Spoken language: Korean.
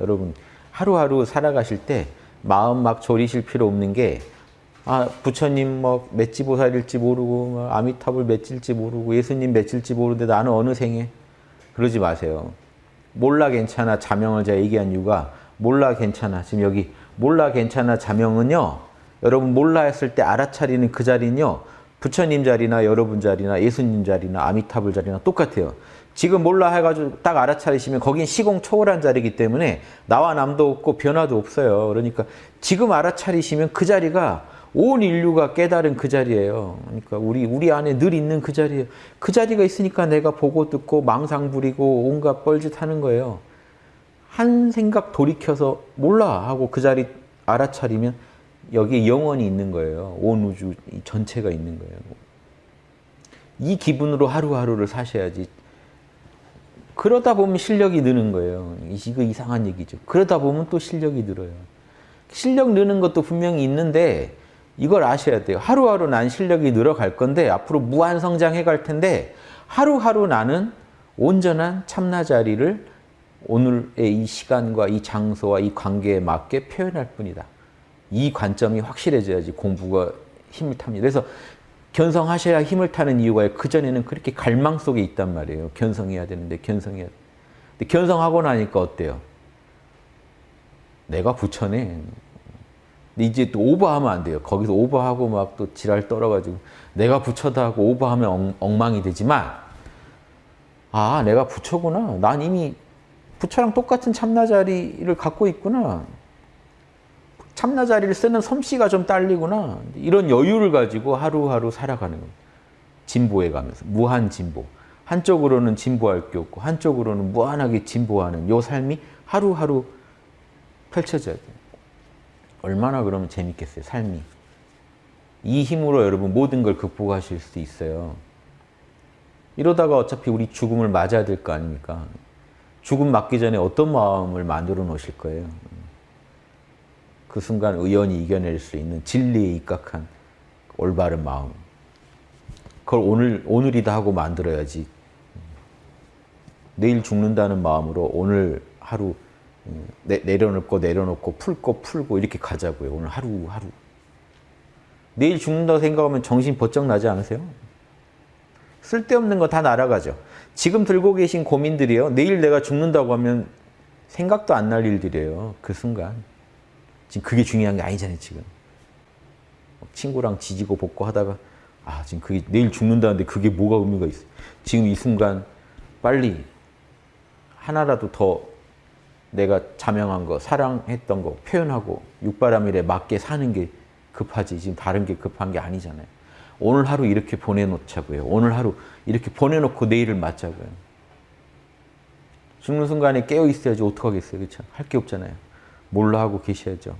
여러분 하루하루 살아가실 때 마음 막 졸이실 필요 없는 게 아, 부처님 뭐 맷지보살일지 모르고 뭐 아미타불 맺질지 모르고 예수님 맺질지 모르는데 나는 어느 생에 그러지 마세요. 몰라 괜찮아 자명을 제가 얘기한 이유가 몰라 괜찮아 지금 여기 몰라 괜찮아 자명은요 여러분 몰라 했을 때 알아차리는 그 자리는요 부처님 자리나 여러분 자리나 예수님 자리나 아미타불 자리나 똑같아요. 지금 몰라 해가지고 딱 알아차리시면 거긴 시공 초월한 자리이기 때문에 나와 남도 없고 변화도 없어요. 그러니까 지금 알아차리시면 그 자리가 온 인류가 깨달은 그 자리예요. 그러니까 우리 우리 안에 늘 있는 그 자리예요. 그 자리가 있으니까 내가 보고 듣고 망상 부리고 온갖 뻘짓 하는 거예요. 한 생각 돌이켜서 몰라 하고 그 자리 알아차리면 여기 영원히 있는 거예요. 온 우주 전체가 있는 거예요. 이 기분으로 하루하루를 사셔야지. 그러다 보면 실력이 느는 거예요. 이거 이상한 얘기죠. 그러다 보면 또 실력이 늘어요. 실력 느는 것도 분명히 있는데 이걸 아셔야 돼요. 하루하루 난 실력이 늘어갈 건데 앞으로 무한 성장해 갈 텐데 하루하루 나는 온전한 참나 자리를 오늘의 이 시간과 이 장소와 이 관계에 맞게 표현할 뿐이다. 이 관점이 확실해져야지 공부가 힘을 탑니다. 그래서 견성하셔야 힘을 타는 이유가 그전에는 그렇게 갈망 속에 있단 말이에요. 견성해야 되는데 견성해야 돼. 근데 견성하고 나니까 어때요? 내가 부처네. 근데 이제 또 오버하면 안 돼요. 거기서 오버하고 막 또 지랄 떨어가지고 내가 부처다 하고 오버하면 엉, 엉망이 되지만 아 내가 부처구나. 난 이미 부처랑 똑같은 참나 자리를 갖고 있구나. 참나 자리를 쓰는 솜씨가 좀 딸리구나. 이런 여유를 가지고 하루하루 살아가는 겁니다. 진보해 가면서 무한 진보. 한쪽으로는 진보할 게 없고 한쪽으로는 무한하게 진보하는 요 삶이 하루하루 펼쳐져야 돼요. 얼마나 그러면 재밌겠어요, 삶이. 이 힘으로 여러분 모든 걸 극복하실 수 있어요. 이러다가 어차피 우리 죽음을 맞아야 될 거 아닙니까? 죽음 맞기 전에 어떤 마음을 만들어 놓으실 거예요? 그 순간 의연히 이겨낼 수 있는 진리에 입각한 올바른 마음. 그걸 오늘, 오늘이다 하고 만들어야지. 내일 죽는다는 마음으로 오늘 하루 내, 내려놓고 내려놓고 풀고 풀고 이렇게 가자고요. 오늘 하루 하루. 내일 죽는다고 생각하면 정신 번쩍 나지 않으세요? 쓸데없는 거 다 날아가죠. 지금 들고 계신 고민들이요. 내일 내가 죽는다고 하면 생각도 안 날 일들이에요. 그 순간. 지금 그게 중요한 게 아니잖아요, 지금. 친구랑 지지고 볶고 하다가 아, 지금 그게 내일 죽는다는데 그게 뭐가 의미가 있어. 지금 이 순간 빨리 하나라도 더 내가 자명한 거, 사랑했던 거 표현하고 육바라밀에 맞게 사는 게 급하지 지금 다른 게 급한 게 아니잖아요. 오늘 하루 이렇게 보내놓자고요. 오늘 하루 이렇게 보내놓고 내일을 맞자고요. 죽는 순간에 깨어 있어야지 어떡하겠어요. 그렇죠? 할 게 없잖아요. 몰라 하고 계셔야죠.